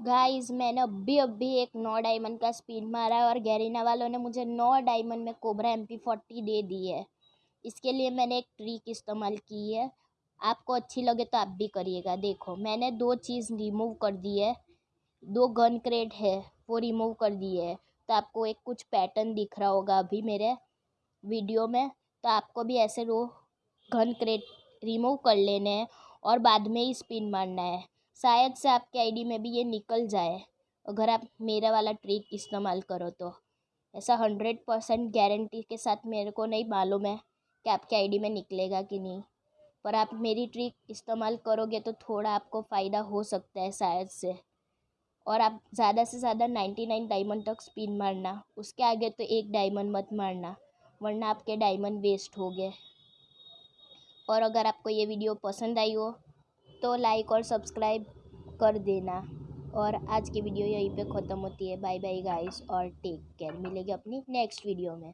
Guys मैंने अभी अभी एक नौ डायमंड का स्पिन मारा है और गैरिना वालों ने मुझे नौ डायमंड में कोबरा एम पी फोर्टी दे दी है। इसके लिए मैंने एक ट्रिक इस्तेमाल की है। आपको अच्छी लगे तो आप भी करिएगा। देखो, मैंने दो चीज़ रिमूव कर दी है। दो गन क्रेट है, वो रिमूव कर दी है। तो आपको एक कुछ पैटर्न दिख रहा होगा अभी मेरे वीडियो में। तो आपको भी ऐसे रो गन क्रेट रिमूव कर लेने हैं और बाद में ही स्पिन मारना है। शायद से आपके आईडी में भी ये निकल जाए। अगर आप मेरा वाला ट्रिक इस्तेमाल करो तो। ऐसा हंड्रेड परसेंट गारंटी के साथ मेरे को नहीं मालूम है कि आपके आईडी में निकलेगा कि नहीं। पर आप मेरी ट्रिक इस्तेमाल करोगे तो थोड़ा आपको फ़ायदा हो सकता है शायद से। और आप ज़्यादा से ज़्यादा नाइन्टी नाइन डायमंड तक स्पिन मारना। उसके आगे तो एक डायमंड मत मारना, वरना आपके डायमंड वेस्ट हो गए। और अगर आपको ये वीडियो पसंद आई हो तो लाइक और सब्सक्राइब कर देना। और आज की वीडियो यहीं पे ख़त्म होती है। बाय बाय गाइस और टेक केयर मिलेगी अपनी नेक्स्ट वीडियो में।